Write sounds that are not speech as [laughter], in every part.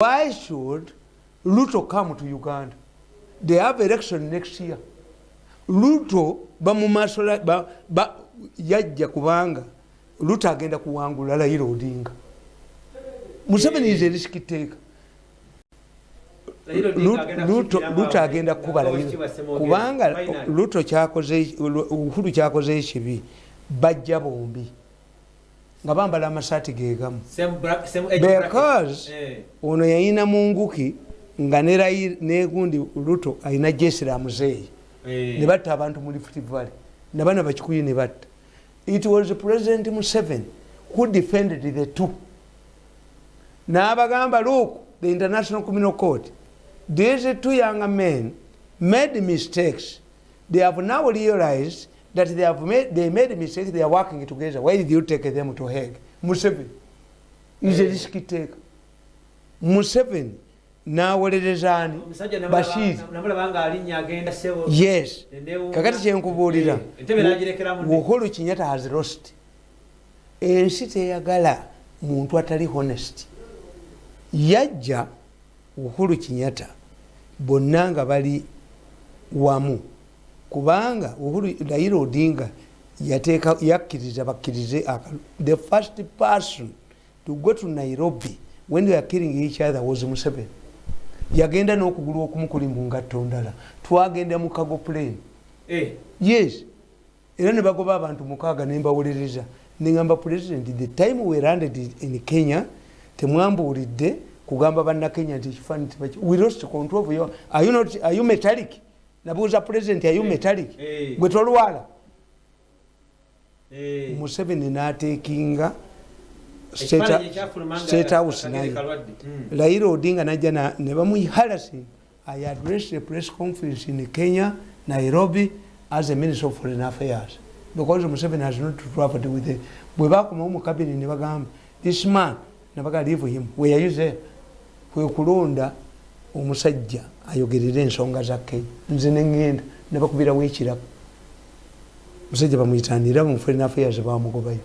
why should luto come to uganda? They have election next year. Luto bamumasola ba, ba, yajja kubanga luto agenda kuwangula layira odinga. Museveni is a risk taker. Luto agenda kukuba layira kubanga luto kyakoze uhuru kyakoze ekibi bajja bombi nga bambala amasaati gegamu because ono yayina munguki nga negundi luto ayina jesira muzeeyi. Nebatta abantu mu lift valley. Nabana bakikuyu nebatta it was president museven who defended the two. N'abagamba look the international criminal court these two young men made mistakes. They have now realized that they have made they made mistakes they are working together. Why did you take them to heg museveni. Is a risk taker museveni. Nawolerezani bashiri yes. Kakati kyenkubuulira uhuru kinyata has lost. Ensi teyagala muntu atali honest. Yajja uhuru kinyata bonna nga bali wamu kubanga raila odinga yakkiriza bakkirize the first person to go to nairobi when they are killing each other was museveni. Yagenda n'okugulu okumu kuli mu ngatto ndala. Twagenda mu kago plane. Yes. Era ne bagoba abantu mukaaga ne mbawuliriza. Neŋamba president the time we landed in kenya temwambuulidde kugamba bannakenya nti ekifaani we lost control of your are you not are you metallic nabuuza president are you metallic gwe tolwala. Museveni n'ateekinga state house naye. Raila odinga najja ne bamuharasi i addressed a press conference in kenya nairobi as a minister of foreign affairs. Because museveni has not traveled with the bwe bakomawo mu kabini ne bagamba this man nabaga leave him. There kwe kulonda omusajja ayogerere ensonga za kenya nze neŋŋenda ne bakubirawo ekirako musajja bamwitanira mu foreign affairs bamugobayo.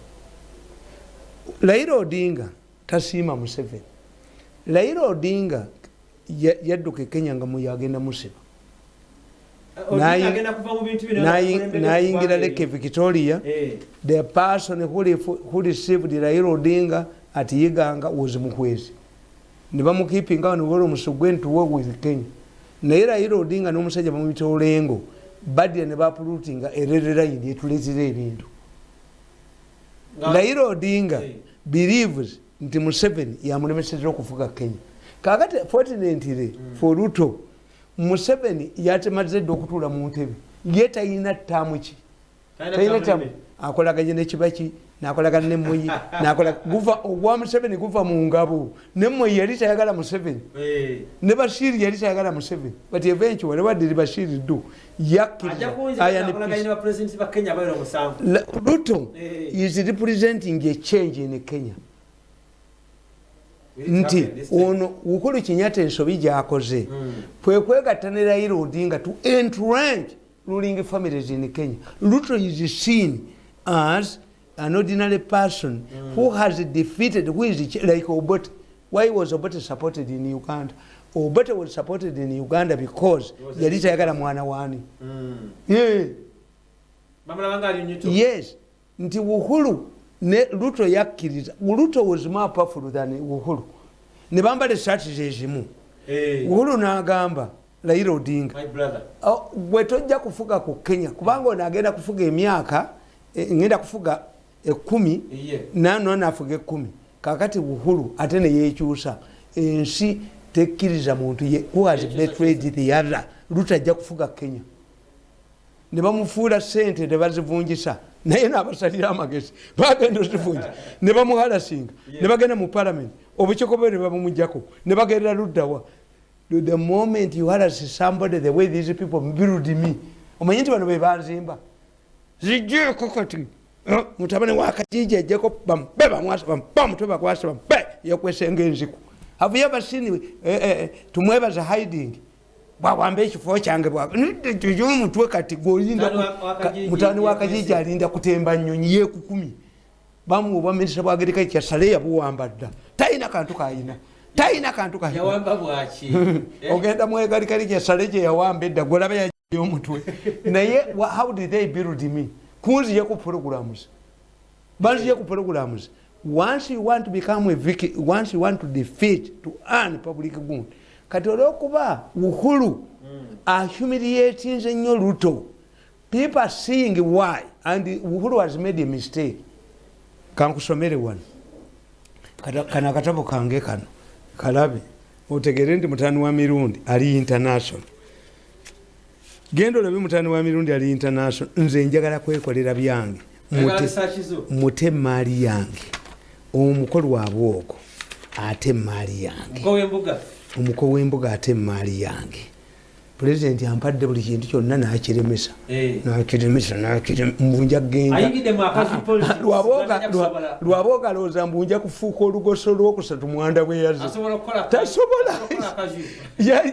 Raila odinga tasiima museveni. Raila odinga yadduka e kenya nga muyagenda musiba nayingira leke victoria the person who received raila odinga at yiganga was mukwezi. Nebamukipinga niwera omusugwe ntuwe with kenya naye raila odinga n'omusajja bamuyita olengo badira ne bapulutinga erererayini etuletera ebintu. Raila odinga believes nti museveni yamulemesezera okuvuga kenya. Kakati fortunately for ruto museveni yatemaze dde okutuula mu ntebe. Ye tayina ttaamu ki? Tayina ttaamu akolaganye nekibaki nakolagana nemoyi [laughs] guva ogwa museveni guva mu ngabo. Nemoyi yali tayagala museveni. Ne bashiri yali tayagala museveni. But eventually wadiri bashiri do ruto is representing a change in kenya. Nti ono ukulu kinyata ensobi gyakoze. Kwekwegatta ne raila odinga to entrange ruling families in kenya. Ruto is seen as an ordinary person mm. who has defeated who is like obote why was obote supported in uganda obote was supported in uganda because yali tayagala mwana wani mm. yeah. yes nti uhuru ne luto yakkiriza luto was more powerful than uhuru ne bambala esaati zezimu hey. uhuru n'agamba raila odinga gwe tojja kufuga ku kenya kubanga ono agenda kufuga emyaka ngenda kufuga ekumi nano nafuga ekumi kakati uhuru ate neyekyusa ensi tekkiriza muntu who has betrayed the other. Luto ajja kufuga kenya. Ne bamufuula sente ne bazivungisa naye nabasalira amagezi bagenda ozivunja ne bamuhalasinga ne bagenda mu parliament. Obukiikobe ne babumugjako ne bagendera luddawa the moment you halas somebody the way these people build me. Omanyi nti bano bebanzimba zijeko kati mutabani wakatiji ajeko bambe bamwasa bampa mutwe bakwasa bambe yakwesenga enziku. Have you ever seen eh, eh, tumwebaza hiding? Bwawamba ekifo kyange omutwe kati mutani wakajiji alinda kutemba nyonyi yekukumi bamuwa bwaminisita bwagereka kyasale yabuwamba dda. Talina kantu kayina. Talina kantu ka Eh? [laughs] ogenda mwegalikali kyesale kyeyawamba edda golaba yayomutwe [laughs] naye wa- how did they build me kunziye ku programs. Banziye ku programs. Once you want to become a vic once you want to defeat to earn public good. Kati olwokuba uhuru ahumiliatinze nnyo luto people are seeing why and uhuru has made a mistake. Kankusomere wano. Kano akatabo kange kano. Kalabe otegere nti mutani wa mirundi ali international genda olabe mutani wa mirundi ali international. Nze njagala kwekolera byange. Mute- emaali yange. Omukolu wabwogo ate emaali yange. Wembuga? Omuko w'embuga ate emaali yange. Pulezidenti ampadde buli kintu kyonna nakiremesa. Eh. nakiremesa nakire- mbunja Ayingidde mu akazi policy. genda lwabooga alowooza mbunja kufuuka olugoso lwokusatu mwanda bwe yaze Tasobola. akazi.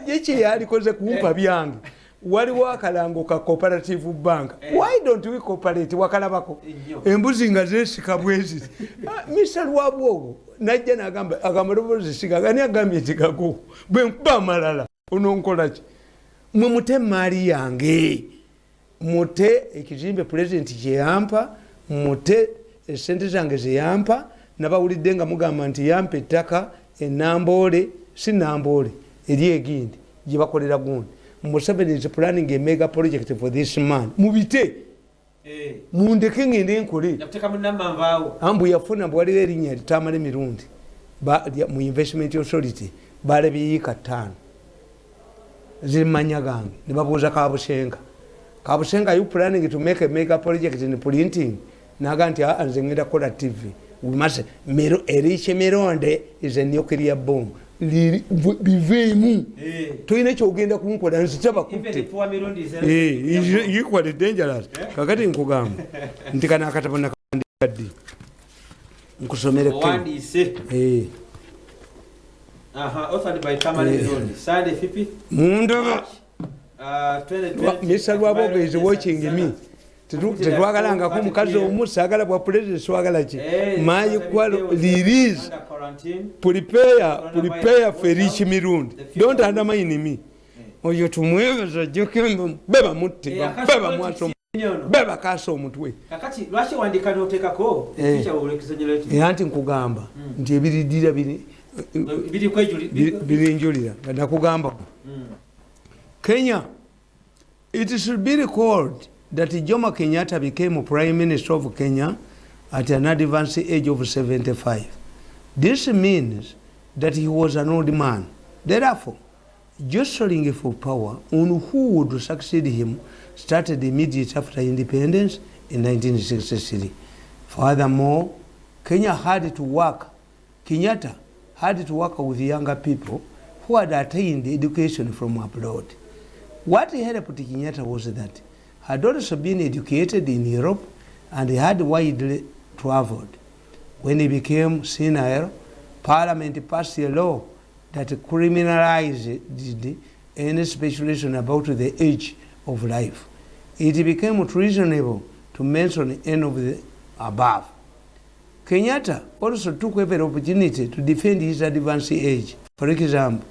yeki yalikoze kumpa byange waliwo akalango ka cooperative bank. Why don't we cooperate? Wakalabako. Embuzi nga zesika bweziti [laughs] misa lwabwogo najja nagamba agamalobozi siga gani agambye nti gago bwenkuba amalala. Ononkolaki mwe mute emaali yange. Mute ekizimbe pulezidenti kyeyampa mute esente zange zeyampa nabawulidde nga mugamba nti yampa ettaka enamboole si namboole eri egindi gyebakolera gundi museveni is planning a mega project for this man. Mubite. Eh. mundeke ngende nkole yakuteekamu namanvaawo ambu yafuna bwaliwo erinnya litamala emirundi mu investment authority balabyeyiika ttaano. Zimanya gange nebabuuza kabusenga. Kabusenga you planning to make a mega project in printing? Naga nti nze ngenda kukola tv We must- Miro- eriche mironde is a nuclear bomb biveemu Eh. tolina kyogenda kunkola nzita Even bakutte the poor mirundi is- equally dangerous? Kakati nkugamba. [laughs] Nti kana akatabo nakawandika ddi nkusomere Ken. owandiise Eh, Aha, authored by Tamale Eh. Mirundi. Sunday, 5th mundoba. March, uh, 2020. mr lwaboga is watching me tetwagalangako omukazi omu saagala bwa president swagala ki Eh, mayi kwalo release prepare prepare for rich mirundi. Don't undermine me oyo Eh, akazi beba politics mwaso. nyono. beba kasa omutwe Eh. olekizonyo eki era nti nkugamba. Nti ebiridira birinjulira nga nakugamba Mm. Kenya, it should be recalled that Jomo Kenyatta became Prime Minister of Kenya at an advanced age of 75. This means that he was an old man. Therefore, jostling for power on who would succeed him started immediately after independence in 1963. Furthermore, Kenya had to work, Kenyatta had to work with younger people who had attained education from abroad. What helped Kenyatta was that had also been educated in Europe and had widely traveled. When he became senile, Parliament passed a law that criminalized any speculation about the age of life. It became treasonable to mention any of the above. Kenyatta also took every opportunity to defend his advanced age. For example,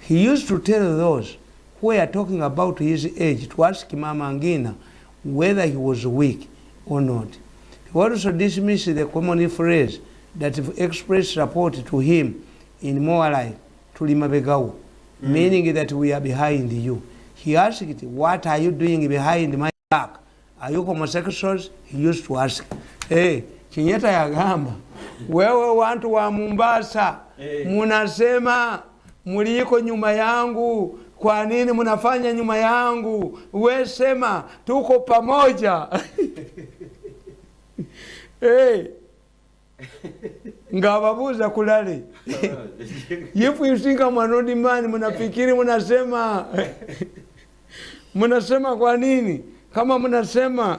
he used to tell those were talking about his age to ask Mama Angina whether he was weak or not. He also dismissed the common phrase that expressed support to him in more life, to Limabegau, meaning that we are behind you. He asked, What are you doing behind my back? Are you homosexuals? He used to ask. Hey, Kenyatta yagamba, wewe wantu wa Mombasa hey. munasema muliko nyuma yangu, kwa nini mnafanya nyuma yangu? We sema tuko pamoja. [laughs] hey. ngawabuza kulale [laughs] an old man mnafikiri mnasema mnasema kwa nini kama mnasema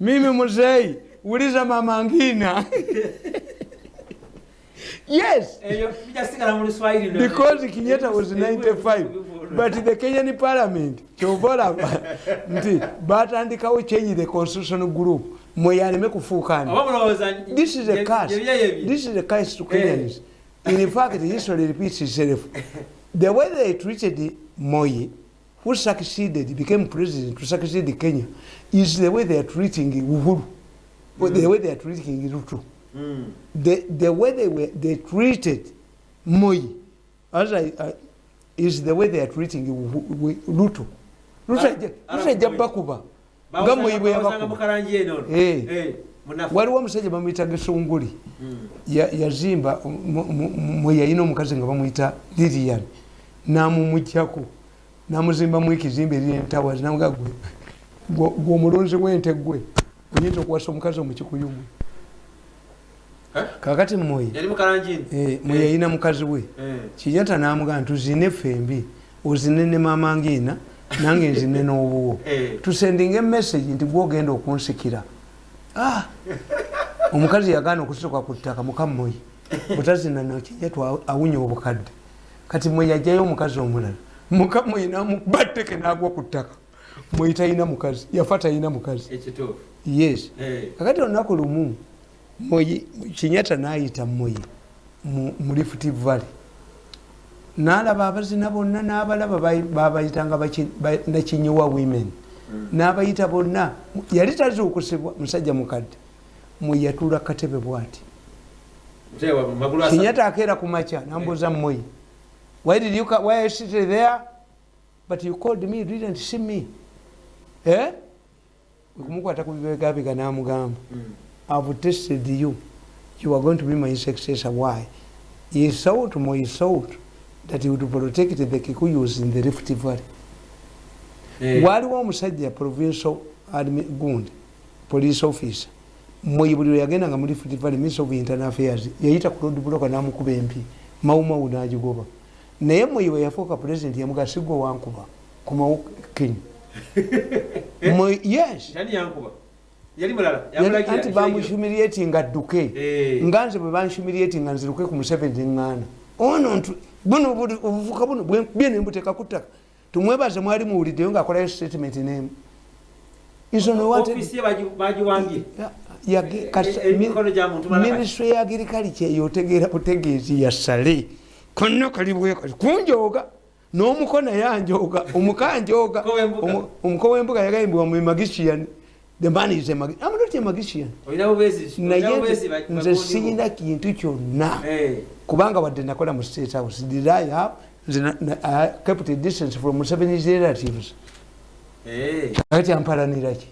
mimi mzee uliza mama ngina [laughs] yes no. because kinyeta was 95 but the kenyan parliament kyobolaba nti batandikawo change the constitutional group mweyaleme kufuukani oba mulowooza this is a curse this is a curse to Eh. kenyans in fact history repeats itself the way they treated moyi who succeeded became president to succeed kenya is the way they are treating uhuru mm. the way they are treating ruto Mm. the, the way they were they treated moyi as I, I, is the way they are treating ruto Ara- ajja- bakuba nga bawusanga yabakuba. Eh. Eh, waliwo omusajja bamuyita gesunguli Mm. ya- yazimba mwe yalina omukazi nga bamuyita lilian namumugjako namuzimbamu ekizimba eryentawazi namuga gwe gwe- gwe omulunzi wente gwe oyinza okuwasa omukazi omukikuyu mwe Eh? Kakati yali mukalangi eno eh, yalina mukazi we. Eh. kinyata namugaa ntuzine fembi ozine ne mama ngiina nange nzine [laughs] n'obuwo Eh. tusendinga emessage nti gwogenda okunsikira. Ah! [laughs] omukazi yagaana okusituka ku ttaka mukamoyi [laughs] butazina nakinyatu awunya obukadde. Kati mwe yajjayo omukazi omulala. Mukamoyi namukuba tteke nagwa ku ttaka. Mwe talina mukazi yafa talina mukazi. Yes. Eh. kakati olunaku lumu moyi kinyata nayita moyi mu lift valley. Nalaba abazina bonna n'abalaba babayitanga nakinyiwa women. N'abayita bonna yali tazuukusibwa musajja mukadde. Mweyatula katebe bwati. Kinyata akeera ku makya nambuuza moyi why did you why I sit there? But you called me you didn't see me. Eh? Kumukwata ku bibegabiga namugamba. Mm. I've tested you. You are going to be my successor. Why? He thought, more he thought that he would protect the Kikuyus in the Rift Valley. Eh. waliwo omusajja provincial admi- gundi police officer mwe buli lwe yagendanga mu Rift Valley minister of internal affairs yayita ku road block namukuba empi mawumawu nagigoba naye mwe we yafuuka president yamuga sigwe wankuba kumawu kenya [laughs] Mwe- yes anti bamuhumiliatinga adduke. Eh. nga nze bwe banhumiliatinga nziruke ku museveni eŋŋaana ono ntu buno buli- obuvuka buno bye nembuteeka ku ttaka tumwebaze mwali muwuliddeyo ngaakolayo statement nemu. Bagi- bagiwambye. Eh, eh, minisitule ya agirikalica eyo otegeera butegeezi yasale konna kali bwekati kunjooga n'omuko naye anjooga omukanjooga Omuko w'embuga. Omu- omuko w'embuga yagambibwa mu magician the man is a magi- I'm not a magician. Naye nze- siyina kintu kyonna. Eh. kubanga wadde nakola mu state house did i have I kept a distance from Museveni's relatives. Eh. kati ampalaniraki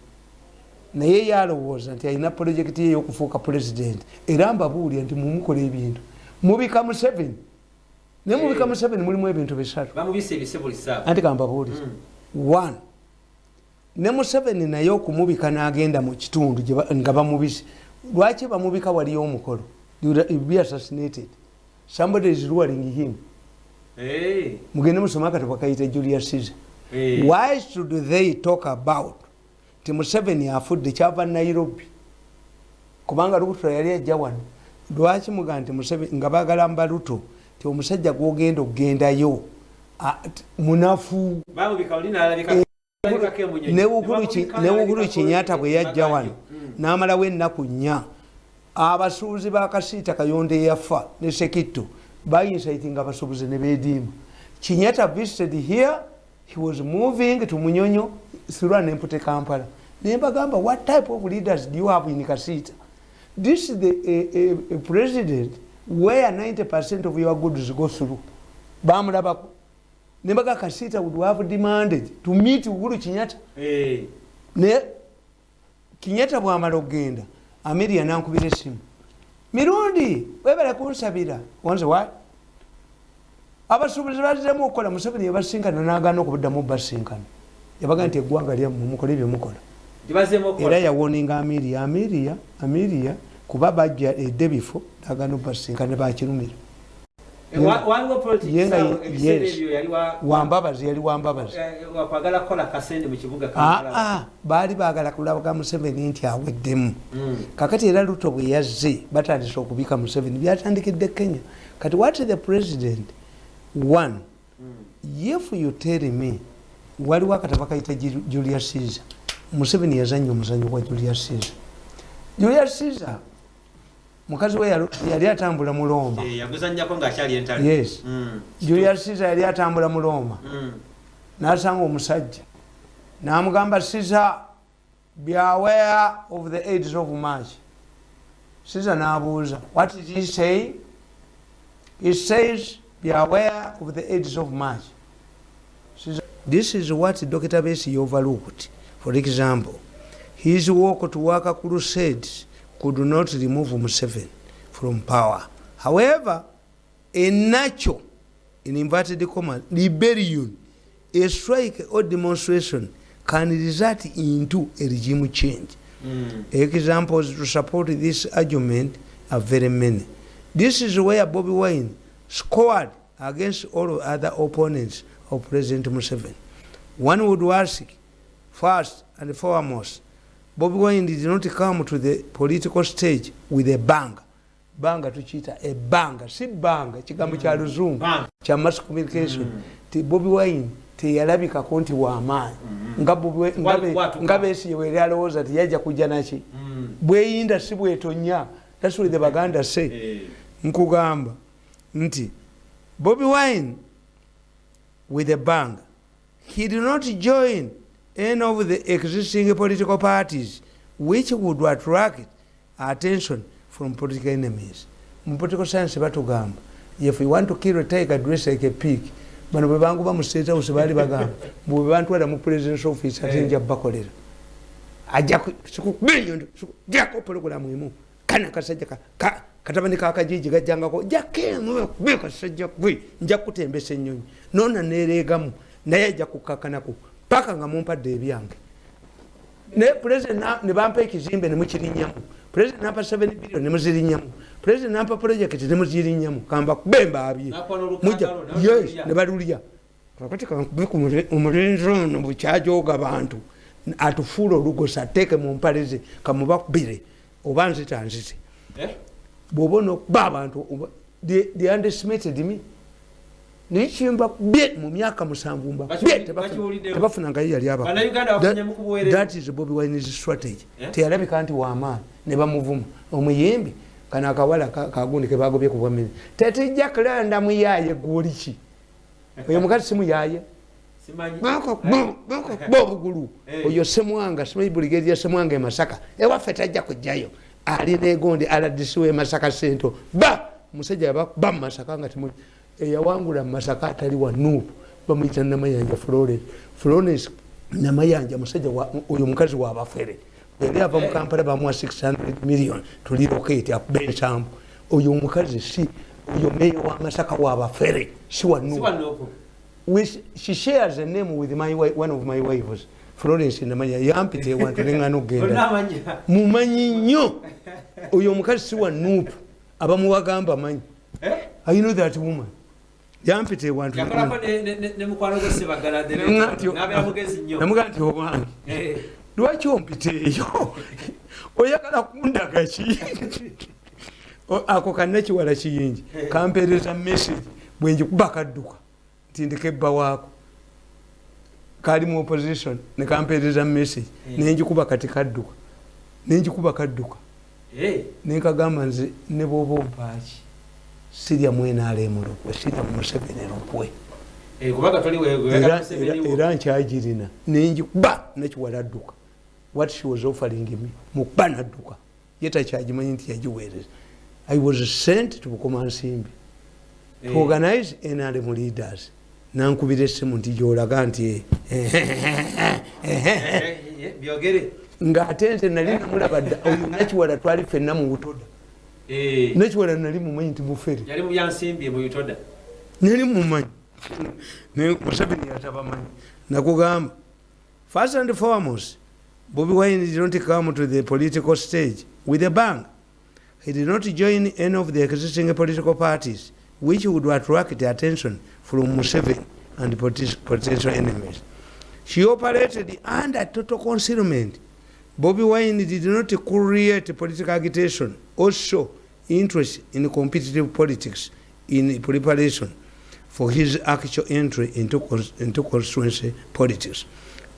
naye yalowooza nti alina projekiti ye yokufuuka pulezidenti era mbabuulira nti mumukola ebintu. Mubika museveni naye mubika Eh. museveni mulimu ebintu bisatu. Anti kambabuulire one ne museveni naye okumubika n'agenda mu kitundu nga bamubise. Lwaki bamubika waliyo omukolo? Be assassinated. Somebody is ruling him. Mugende musoma akatabo kayita julius caesar. Why should they talk about ti museveni afudde kyava nairobi? Kubanga luto yali ajja wano. Lwaki muga nti nga bagala mbaluto ti omusajja gwogenda okugendayo munafu ne alabikako kinyata bwe yajja wano n'amalawo ennaku nnya. Abasuubuzi bakasiita kayonde eyafa ne sekitto bayinsaitinga abasuubuzi ne beediima. Kinyata visited here he was moving to munyonyo an empty kampala. Nembagamba what type of leaders do you have in kasiita? This is the a, a, a president where 90 percent of your goods go through. Bamulabako nembaga kasiita would have demanded to meet uhuru kinyata Eh. naye kinyata bwamala okgenda ameria nankubira esimu mirundi webale kunsabira. Wanze wa? Abasuubuzi baziremu okukola museveni yabasinkana nagana okubuddamu basinkana yabaga nti eggwanga lyammwe mukola ebyemukola gyebazeemu era yawoninga ameria ameria ameria kuba bajja edde bifo nagana obasinkana bakirumira wambabazi yali wambabazi eh, kibuga Kampala. aa baali bagala kulabaga museveni nti aweddemu. Mm. kakati era luto bwe yazze batandise okubika museveni byatandikidde kenya. Kati what the president one Mm. if you tell me waliwo akataba kayita Ju- julius caesar. Museveni yazanya omuzanyo gwa julius caesar. Julius caesar mukazi we yali atambula muloma yes. Julius caesar yali atambula muloma nasanga omusajja. Namugamba caesar beware of the aids of march caesar nabuuza what did he say he says beware of the aids of march this is what dr besi overlooked for example his walk to work crusades could not remove Museveni from power. However, a natural, in inverted commas, rebellion, a strike or demonstration can result into a regime change. Mm. Examples to support this argument are very many. This is where Bobby Wine scored against all other opponents of President Museveni. One would ask, first and foremost, bobi wine did not come to the political stage with a banga banga tukiyita ebanga si banga ekigambo kya mm. luzungu kya mass communication. Mm. ti bobi wine teyalabikako nti wamaanyi mm. nga besiyewe eri alowooza ti yajja kujja naki bweyinda si bwetonya. Tasule the baganda se eh. nkugamba nti bobi wine with a banga he did not join any of the existing political parties which would attract attention from political enemies. Mu political science batugamba. If you want to kill a tiger dress like a pig bano bwe bangu bamustate house baali bagamba [laughs] bwe bantwala mu presidence office ate nja bakolera. Ajako pologulamu emu. Kana kasajja katabani kakajiji gajjangako jakemukasajja gwe nja kutembesa ennyonyi. Nona nereegamu naye ajja kukakanaku paka nga mumpadde ebyange. Naye president nebampa ekizimbe nemukirinnyamu president nampa 7 billion nemuzirinyamu president nampa project nemuzirinyamu kamba bembaabye nebalulya kakati omulenzi ono bukyajoga bantu atufuula olugosa ateeke mumpaleze kamubakubire oba nzita nzite. Eh? bwoba onokuba abantu the underestimated me nekimba bye mu myaka musanvu mba tebafuna ngayo yali abathat is bobi wines strategy. Eh? teyalabika nti wamaani ne bamuvuma. Omuyimbi kano akawala kagundi kebagobye kubwamiri tetijja kulanda muyaye gwoliki oyo mukazi simuyaye bobugulu oyo semwanga simanyi buligeri ya semwanga emasaka ewaffe tajja kujjayo. Alina egondi aladisiwa emasaka sento ba! Musajja yabakuba mumasaka nga timu eyawangula mumasaka atali wa nuupu bamuyita namayanja florence florence namayanja musajja oyo mukazi wabafere yali ava mukampala bamuwa 600 million tuliroketi akuba ensambu oyo omukazi si oyo meya wamasaka wabafere si wa nuupu she shares a name with my one of my wives florence namanya yampita ewantu neŋana okgenda. Mumanyi nnyo. Oyo omukazi si wa nuupu. Abamuwagamba manyi. Eh? i know that woman yampita ewantunamuga nti owange eh. lwaki ompiteeyo oyagala kundagaki ako kannakiwala kiyingi. Eh. kampeereza message bwenjikuba kadduka nti ndikebba waako. Kali mu opposition nekampeereza message eh. nenjikuba kati kadduka nenjikuba kadduka. Nenkagamba nze ne bwoba ompaaki sirya mwenaalemulukwe sirya museveni lukwe era nkyagirina. Nenjikuba nekiwala adduka what she was offering me mukuba nadduka. Ye takyagimanyi nti yagiweereza. I was sent to bukoma nsimbi to organize nrm leaders. Nankubira essimu nti gyolaga nti ngaate nze nali namulaba dda oyo nakiwala twali fenna mu butoda Eh. nekiwala nali mumanyi nti mufere nali mumanyi. Museveni yatabamanyi. Nakugamba first and foremost bobi wine did not come to the political stage with a bang. He did not join any of the existing political parties which would attract the attention from museveni and potential enemies. She operated under total concealment bobi wine did not create political agitation also interest in competitive politics in preparation for his actual entry into, into constituency politics.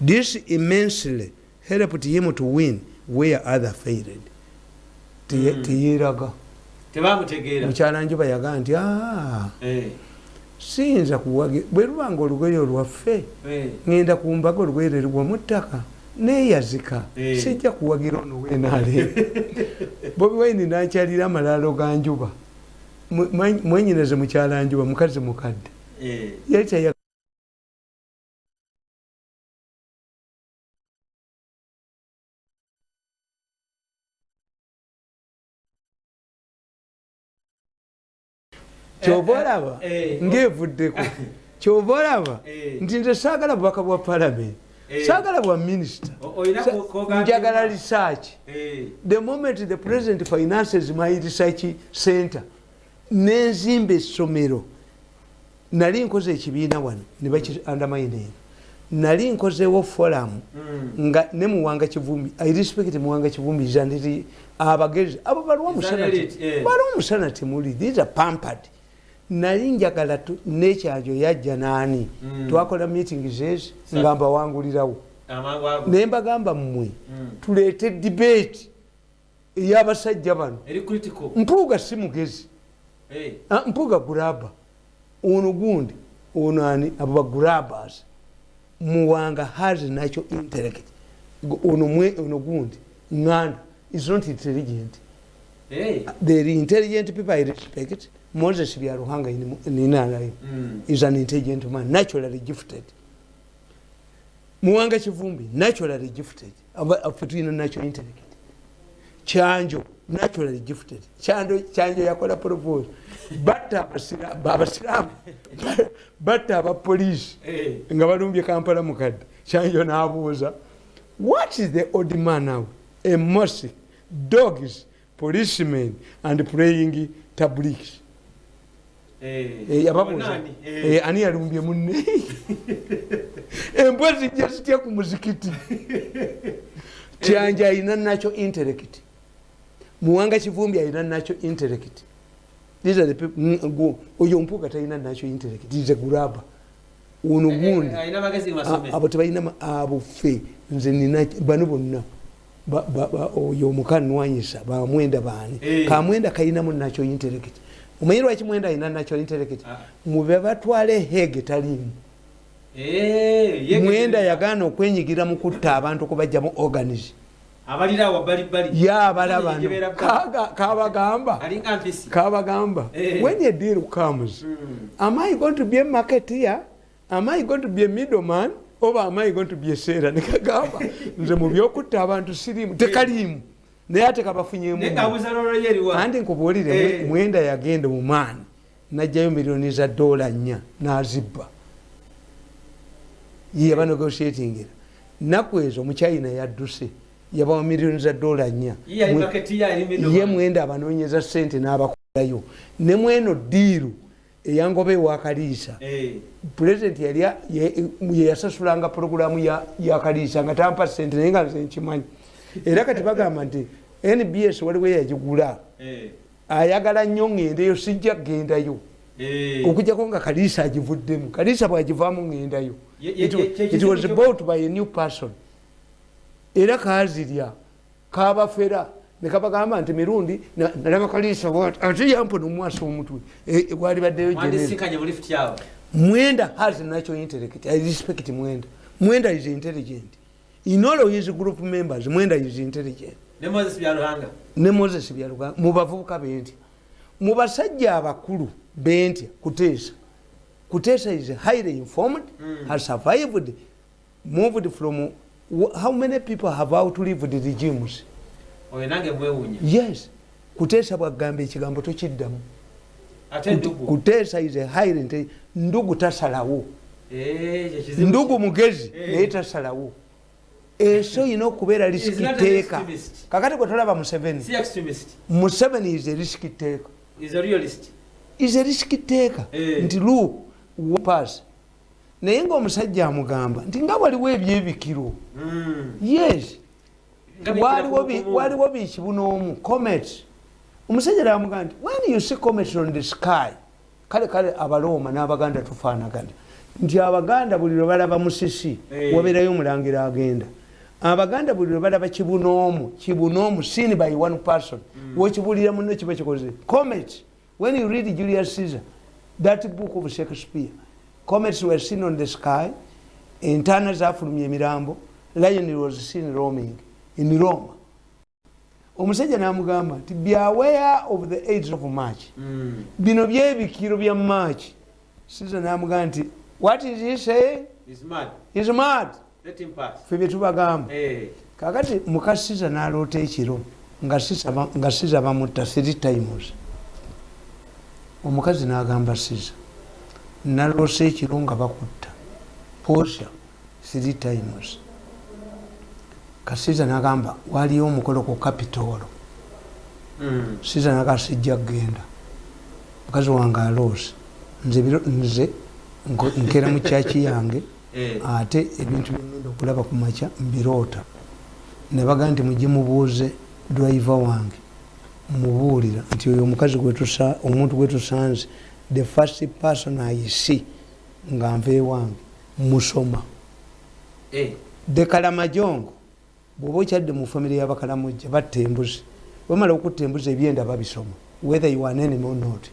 This immensely helped him to win where others failed. yagaa nti eh. siyinza kuwagi bwe lubanga olugoye olwaffe eh. ŋenda ku mbaga olugoye lwerigwa mu ttaka neyazika. Sijja kuwagira ono wenaale [laughs] bobi waini nakyalira amalaalo ga njuba. Mwenyineze mukyalanjuba mukazi mukadde. Yali kyova olaba? eh, eh. ngaevuddeko [laughs] kyova olaba? Eh. nti nze saagala bubaka bwa palamenti saagala bwa minisita njagala research. The moment the president finances my research center nenzimba essomero nali nkoze ekibiina wano nebaki undermining nali nkozewo forum hmm. nga ne muwanga kivumbi i respect muwanga kivumbi zandiri abagezi abo baliwo omusana temuli these are pampered nali njagala nekyanjo yajja naani mm. twakola meeting zezi nga mbawangulirawo naye mbagamba mmwe mm. tuleete debate eyabasajja bano. Mpuuga si mugezi. Ah, mpuuga guraba. Ono gundi ono ani? Abo bagurabas muwanga has nacho intellect. Ono mwe ono gundi. Nganda is not intelligent. Hey. the intelligent people i respect moses byaruhanga ninalayo mm. is an intelligent man naturally gifted. Muwanga kivumbi naturally gifted. Afe tulina natural intellect kyanjo naturally gifted. Kyanjo yakola propose batta abasiramu. [laughs] Batta abapolisi eh. nga balumbye kampala mukadde kyanjo nabuuza what is the old man now? A mosque dogs policemen and praying tabliks Eh, yababuuza eh. eh, ani yalumbye munne? [laughs] Embwa zijja zitya ku muzikiti? [laughs] Kyanja alina nakyo intellect muwanga kivumbi alina nakyo intellect oyo mpuuga talina nakyo intellect ize guraba. Ono gundi. abo tebalina abofe nze nina bano bonna oyo omukanwanyisa bamwenda baani. Kamwenda kalinamu nakyo intellect omanyi lwaki mwenda alina natural intellecti ah. mube batwale hege talimu eh, mwenda yagaana okwenyigira mu kutta abantu kubajjamu organis yabala bano kabagamba. Kabagamba. Eh. when a deal comes mm. am i going to be a marketeer? Am i going to be a middleman? Oba am i going to be a sera [laughs] nekagamba nze mu byokutta abantu sirimu tekalimu naye ate kabafunyemandi nkubuulire eh. mwenda yagenda mumaani najjayo miliyoni za dola nnya nazibba. Yeyaba negotiatingira naku ezo omuchina yadduse yabawa miliyoni za dola nnya. Ye mwenda abanonyeza sente n'abakolayo ne mweno diiru eyangoba ewakaliisa eh. pulezidenti yali yeyasasulanga puroguramu yakaliisa nga tampa sente naye nga nze nkimanyi era kati bagamba nti nbs waliwo yagigula eh. ayagala nnyo ŋŋendayo sijja kgendayo. Eh. okujjako nga kaliisa agivuddemu. Kaliisa bwagivaamu ŋŋendayo it was about by a new person. Era kazirya kabafera nekabagamba nti mirundi nalaba kaliisa ate yampo nomwasa omutwe. Gwali baddeyo mwenda has nacho intellect i respect mwenda. Mwenda is intelligent in all of his group members mwenda is intelligent. Ne moses byaluga mubavubuka bentya mubasajja abakulu bentya kuteesa kuteesa is highly informed mm. has survived moved from how many people have outlived the regimes yes. Kuteesa bwagamba ekigambo tokiddamu. Kuteesa is highly ndugu tasalawo. Ndugu mugezi naye tasalawo eso oyina okubeera risiki teeka kakati gwe tolaba museveni museveni is risiki teeka is risiki teeka nti lu pas. Naye ngaomusajja amugamba nti nga waliwo ebyebikiro. Hmm. yes. Waliwo bikibu n'omu comet. Omusajja namugamba nti when you see comet on the sky? Kale kale abalooma n'abaganda tufaanagana nti abaganda buli lwe balaba musisi wabeerayo omulangira agenda abaganda buli lwe balaba kibunoomu kibunoomu seen by one person Mm. wekibulira muno kiba kikoze comet when you read julius caesar that book of shakespeare comets were seen on the sky entaana zafulumya emirambo lion was seen roaming in rome omusajja namugamba nti beware of the aids of march Mm. bino byebikiro bya march caesar namugamba nti what is he saying He's mad. is mad. Fe byetubagamba Eh. kakati mukasiza naloota ekiro nga Siza bamutta three times omukazi nagamba siza naloosa ekiro nga bakutta posha three times kasiza nagamba waliyo omukolo ku kapitolo Mm. siza naga sijja kgenda. Mukazi wange aloose. Nze nkeera mu kyaki yange. [laughs] ate ebintu byengenda okulaba ku makya mbiroota nebaga nti mujye mubuuze driver wange mubuulira nti oyo omukazi omuntu gwetusanze the first person i see nga nva ewange musoma. Eh. dekalamajongo bwoba okyadde mu famire y'abakalamujja batta embuzi. Bamala okutta embuzi ebyenda babisoma whether you are an enemy or not.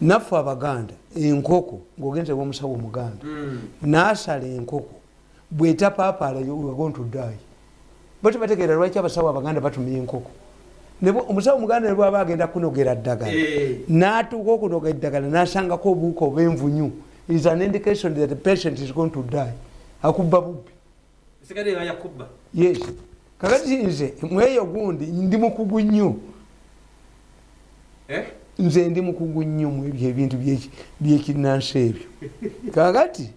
Naffe abaganda enkoko ngaogenze womusawo omuganda. Mm. nasala enkoko. Bwetapapaala wegontudayi batibategeera lwaki abasawo abaganda batumya enkoko? Omusawo omuganda ne bwaba agenda kunogera ddagala Eh. natuuka okunoga eddagala nasangako obuuka obwenvunyu. Is an indication that the patient is going to die. Akubba bubbi. Yes. Kakati nze mweyo gundi ndi mukugu nnyo. Eh? Nze ndi mukugu nnyo mu ebyo ebintu byeki- byekinansi ebyo. Kakati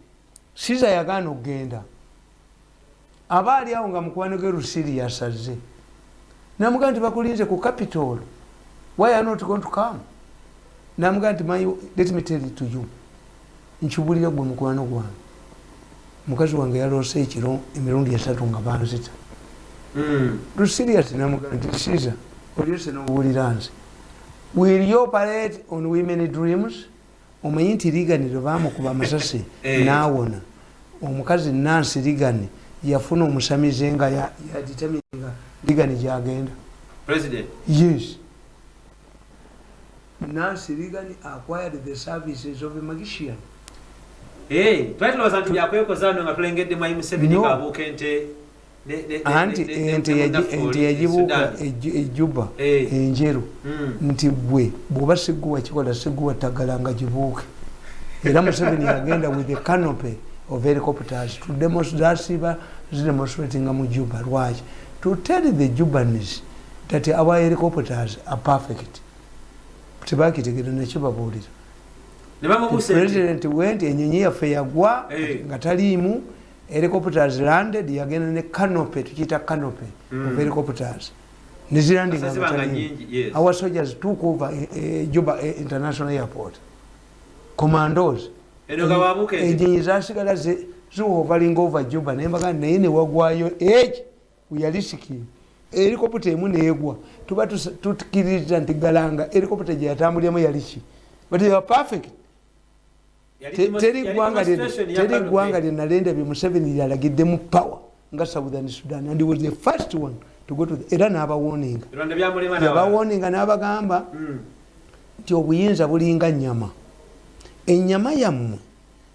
siza yagaana okgenda. Aba ali awo nga mukwano ge lusiri yasaze. Namugaa nti bakulinze ku capitol. Why are not going to come? Namugaa nti let me tell it to you. Nkibulira gwe mukwano gwange. Mukazi wange yaloose ekiro emirundi esatu nga banzita. Mm. lusirias namugaa nti siza olyose nobuulira nze will you operate on women dreams. Omanyi nti ligani lwe bamukuba amasasi. [laughs] Eh. naawona. Omukazi nansi ligani yafuna omusamize nga yaditamininga ligani gyagenda. Yes. Nansi ligani acquired the services of a magician. Eh, twatulowooza nti byakwekoza no nga tulengedde mwayi Museveni No. ng'abuuka ente anti ente yagibuuka ejuba enjeru. Mm. nti gwe bwoba siguwa kikola siguwa tagala nga gibuuke. Era museveni [laughs] yagenda with a canopy of helicopters to zasiba zidemonstratinga mu juba. Lwaki? To tell the jubanis that our helicopters are perfect. Tebakitegere nekibabuulira president went enyonyi yaffe yagwa nga taliimu helicopters landed yagenda ne canopy tukiyita canopy Mm. of helicopters nezilandinga yes. our soldiers took over eh, eh, juba eh, international airport. Commandos. Enjenyi zasigala zi- ziwovalinga over juba nembaga naye newagwayo eki weyalisikin erikopita emu negwa tuba tukiririza nti galanga erikopita gyeyatambuliramu yaliki but they were perfect teri yali ggwanga lye- demonstration ya teri Kano ggwanga Bay. lye nalenda bye museveni lyalagiddemu power nga southern sudan and was the first one to go to the, era n'abawoninga. Yabawoninga n'abagamba Mm. nti obuyinza bulinga nyama enyama yammwe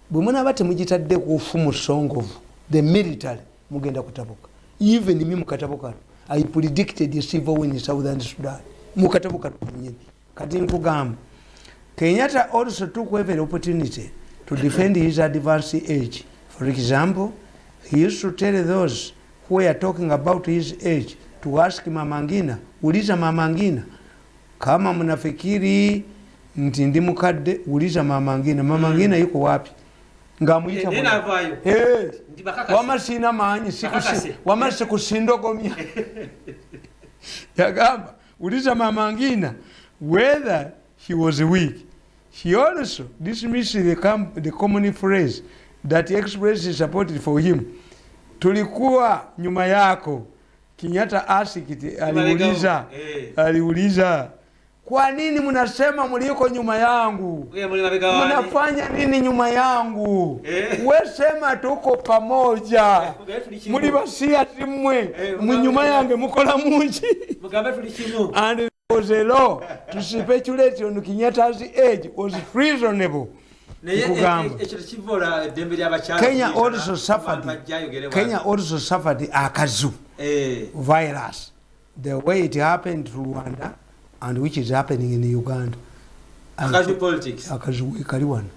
bwe munaaba temugitadde kufu musongovu the military mugenda kutabuka. Even mi mukatabo kano i predicted civil war in southern sudan. Mukatabo kano nyini kati nkugamba kenyatta also took every opportunity to defend his advanced age. For example he used to tell those who were talking about his age to ask mamangina uliza mamangina kama mnafikiri nti ndi mukadde uliza mamangina? Mamangina yuko wapi? Ngamuita Nti wama sina maanyi sikusi- wama sikusindogomya [laughs] yagamba uliza mamangina whether he was weak. He also dismissed the, com the common phrase that expresses support for him. Tulikuwa nyuma yako. Kinyata asked aliuliza Eh. aliuliza kwa nini mnasema mliko nyuma yangu? Mnafanya nini nyuma yangu? Eh. wesema tuko pamoja. Mulibasia tuli kimu. muli basiya timwe mnyuma yange mukola mungi and was a law to speculate on kenyatta's age was reasonable Naye Nkugamba. ekyo tekivoola eddembe ly'abakyala. kenya also suffered kenya also suffered akazu Eh, virus the way it happened to rwanda and which is happening in uganda And- akazu politics. akazuwe kali wano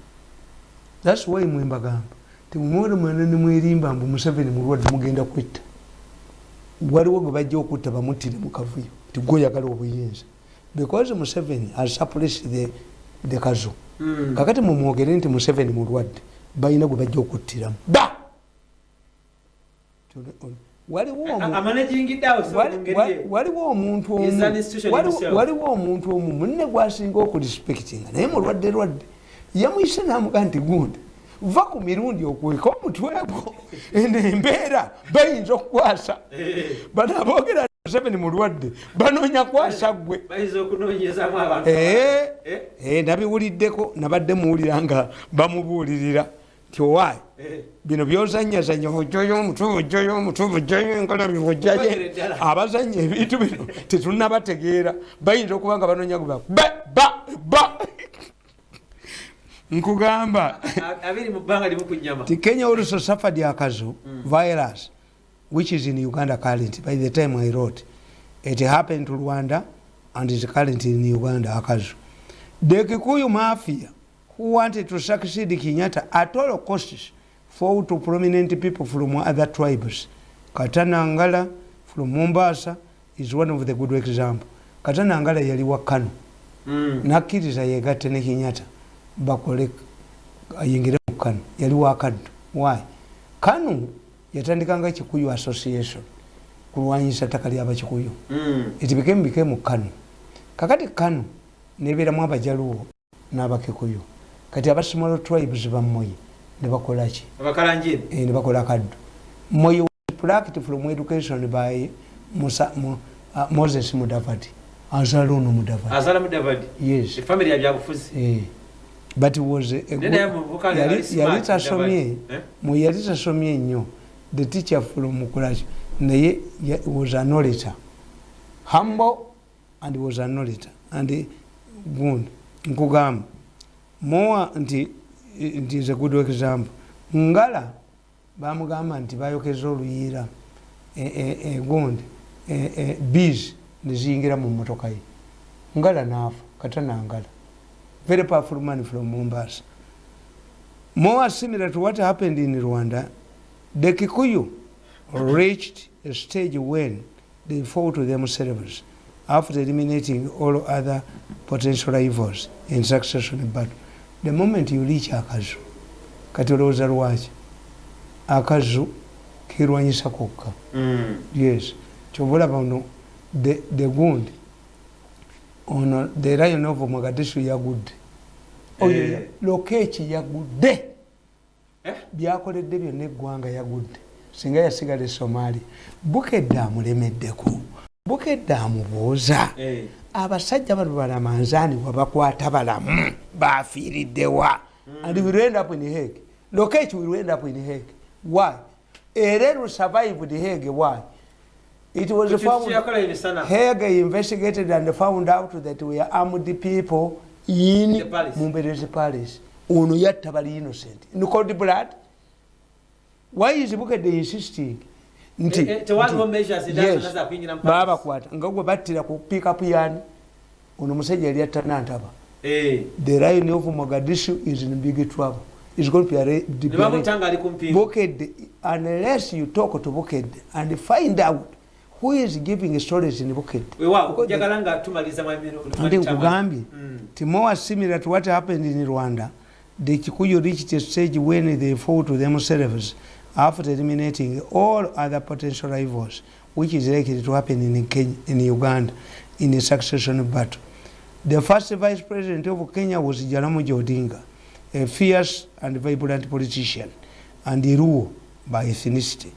thats why mwembagamba temumwere mwena nimwerimba mbu museveni mulwadde mugenda kwetta waliwo gwe bajja okutta bamutire mu kavuyo ti gwoyagala obuyinza. Because museveni has suppressed the, the kazu Mm. kakati mumwogere nti museveni mulwadde balina gwe bajja okuttiramu. Ba! Waliwo omuntu waliwo omuntu omu munne gwasinga okurespectinga naye mulwadde lwadde. Yamuyise namuga nti gundi va ku mirundi okweka omutwe gwo eno embeera bayinza okukwasa. Eh, bano aboogera museveni mulwadde banoonya kwasa gwe abantu. Eh, Eh, nabiwuliddeko nabadde muwulira nga bamubuulirira. Ti owaayi bino byozanyazanya ojjayo omutwe ojjayo enkalabi ojjayo Bagere ddala. abazanya ebintu bino tetunabategeera bayinza okuba nga banoonya ba ba ba nkugamba ti kenya also suffered akazu virus which is in uganda current by the time i wrote it happened to rwanda and is current in uganda akazu. The kikuyu mafia who wanted to succeed kenyatta at all costs fought to prominent people from other tribes. Katanangala from mombasa is one of the good example. Katanangala yali wa kano Mm. nakkiriza yegatte ne kenyatta bakole ayingire mu kano yali wakaddu why? Kano yatandikanga kikuyu association. Kulwanyisa ttaka lyabakikuyu Mm. it became became kano kakati kano nebeeramu abajaluwo n'abakikuyu kati aba small tribes bamoyi nebakolaki Eh, nebakola kaddu moyi was plucked from education by Musa, Mo, uh, moses mudavadi. Azala ono mudavadi. Yes efamily ya byabufuzi Eh, but was yali tasomye yali tasomye nnyo the teacher from kulaki naye was an orator humble and was an orator and good. Nkugamba. Moa nti nti is a good example. Ngala bamugamba nti bayokeza oluyiira. Gundi bees neziyingira mu motoka ye. Ngala naafa katanangala very powerful man from mombasa. More similar to what happened in rwanda the kikuyu reached a stage when they fought themselves after eliminating all other potential rivals in succession. Battle the moment you reach akazu kati olowooza lwaki akazu kirwanyisa kokka Mm. yes. Kyobulaba ono the, the gundi ono the lion of mogadishu yagudde oyo Eh. ya- lokeeki yagudde Eh? byakoledde byonna eggwanga yagudde singa yasigala e somalia bukedde amulemeddeko bukedde amubuuza Eh. abasajja bano balamanzaani wabakwata balamu bafiiriddewa and we end up in Hague. Lokech will end up in Hague. Why? Erelu survived Hague. Why? It was found Hague investigated and found out that we are armed people in The palace. Mumberezi Palace. Ono yatta bali innocent. In cold blood. Why is Bukede insisting? Nti, Eh, eh, tewaliwo nti- measures endala yes, kuyingira mu palace. babakwata nga gwe battira ku pikapu yani ono musajja yali atta nantaba Eh. the lion of mogadishu is in big trouble is going to be ku mpingu Bukedde, unless you talk to Bukedde and find out who is giving stories in Bukedde. weewaawo Because the- njagala nga tumaliza mu emiro- Andi nkugambye Mm. ti more similar to what happened in Rwanda, the Kikuyu reached a stage when they fought themselves after eliminating all other potential rivals, which is likely to happen in, Kenya, in Uganda in a succession battle. The first vice president of Kenya was Jaramogi Odinga, a fierce and vibrant politician, and Iruo by ethnicity.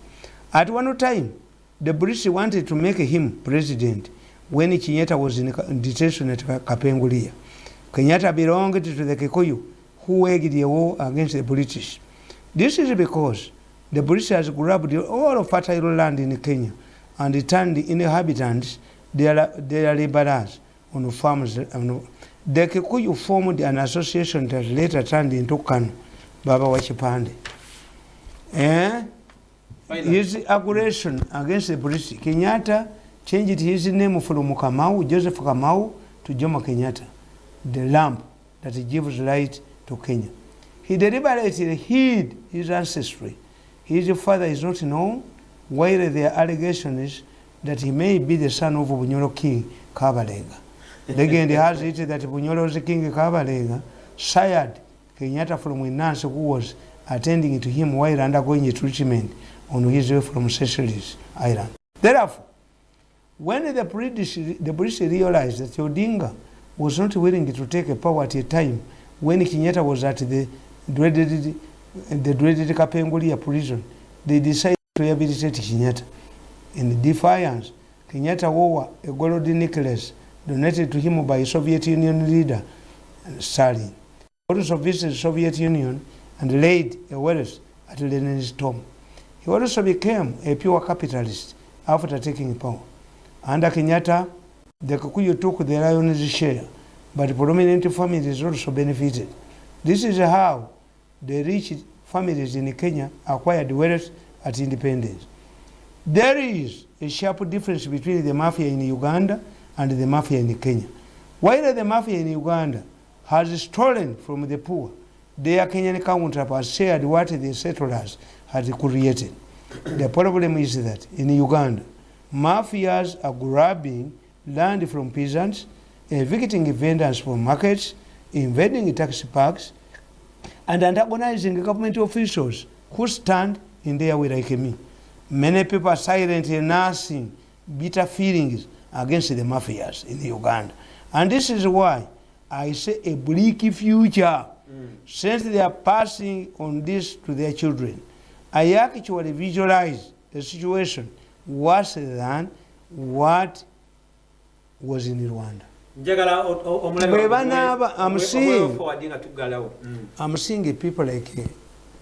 At one time, the British wanted to make him president, when Kenyatta was in detention at Kapenguria. Kenyatta belonged to the Kikuyu who waged a war against the British. This is because the British has grabbed all of fertile land in Kenya and turned the inhabitants, their, their laborers, on farms. On, the Kikuyu formed an association that later turned into Kanu, Baba Wachipande. Eh? His aggression against the British, Kenyatta changed his name from Kamau, Joseph Kamau, to Jomo Kenyatta, the lamp that gives light to Kenya. He deliberately hid his ancestry. His father is not known, while there are allegations that he may be the son of Bunyoro King Kabalega. [laughs] Legend has it that Bunyoro's King Kabalega sired Kenyatta from nurse who was attending to him while undergoing a treatment on his way from Seychelles Island. Therefore, when the British, the realized that Odinga was not willing to take a power at a time when Kenyatta was at the dreaded, the dreaded Kapenguria prison, they decided to rehabilitate Kenyatta. In defiance, Kenyatta wore a gold necklace donated to him by Soviet Union leader Stalin. Also visited Soviet Union and laid a wealth at Lenin's tomb. He also became a pure capitalist after taking power. Under Kenyatta, the Kikuyu took the lion's share, but prominent families also benefited. This is how the rich families in Kenya acquired wealth at independence. There is a sharp difference between the mafia in Uganda and the mafia in Kenya. While the mafia in Uganda has stolen from the poor, their Kenyan counterparts shared what the settlers had created. The problem is that in Uganda, mafias are grabbing land from peasants, evicting vendors from markets, invading taxi parks, and antagonizing government officials who stand in their way like me. Many people are silently nursing bitter feelings against the mafias in Uganda. And this is why I say a bleak future, mm. since they are passing on this to their children. I actually visualize the situation worse than what was in Rwanda. I'm seeing, I'm seeing people like,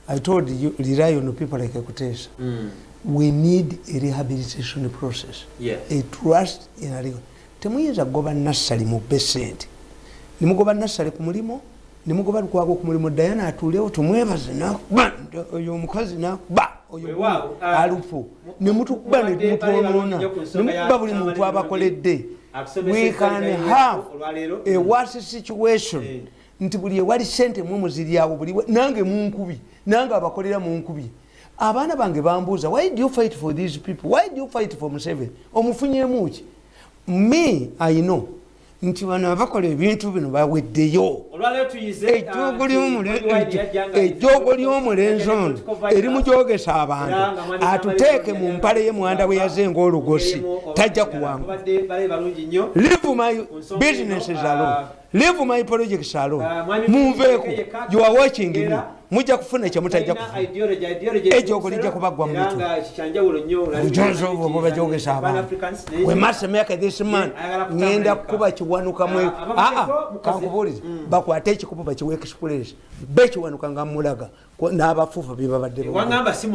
I told you, rely on people like Kutesa. Mm. We need a rehabilitation process, yes. a trust in a legal. Temuyinza kugoba nassali mu besente. Nimugoba nassali ku mulimu, nimugoba lukwago ku mulimu Diana atuulewo tumwebaze nakuba oyo omukazi nakuba oyo alufu. nemutukuba netumutonoona nemukuba buli muntu abakoledde. we can have a worse situation. Nti buli ewali sente mumuziryawo buli nange munkubi nange abakolera munkubi abaana bange bambuuza why do you fight for these people? Why do you fight for museven omufunyemuki me i know. Nti bano abakola ebintu bino baweddeyo ejoogo ly'omulenzi ono eri mujogesa abantu. Atuteeke mu mpale ye mwanda bwe yazenga olugosi tajja kuwangu live my businesses alone live my projects alone munveeko you are watching me. Mujja kufuna kyemutajja ejoogo lijja kubaggwa mubujonzoobo bajogesa abantu. We must make this man ngenda kukuba kiwanukamwe aa kankubuulize bakwate ekikubu bakiwa express bekiwanuka nga mulaga n'abafuufa bebabadde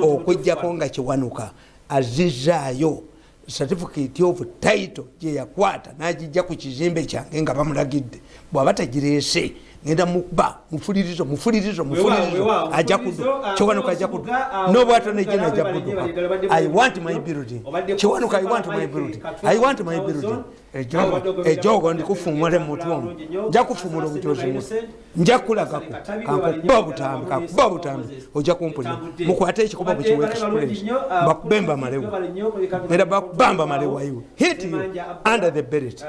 okujjako nga kiwanuka azizaayo certificate of title gyeyakwata nagijja ku kizimbe kyange nga bamulagidde. Bwaba tagireese ngenda muba mufulirizo mufulirizo mufulirizo. ajja kudu kiwanuka ajja kudu nobwato nejena ajja kuduka i want my building. kiwanuka i want my building. i want my building. ejogo ndikufumule mutwomu nja kufumula obujozi nja kulagako kankuba butambi kankuba butambi ojja kumpulira mukwate ekikuba kukiwa express bakubemba malewo era bakubamba malewo iwe hit you. Under the belt